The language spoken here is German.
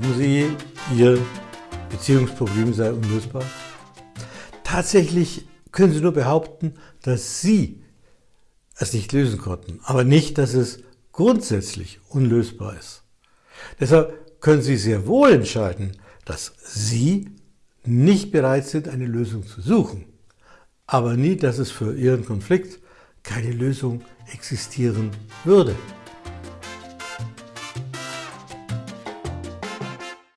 Glauben Sie, Ihr Beziehungsproblem sei unlösbar? Tatsächlich können Sie nur behaupten, dass Sie es nicht lösen konnten, aber nicht, dass es grundsätzlich unlösbar ist. Deshalb können Sie sehr wohl entscheiden, dass Sie nicht bereit sind, eine Lösung zu suchen, aber nie, dass es für Ihren Konflikt keine Lösung existieren würde.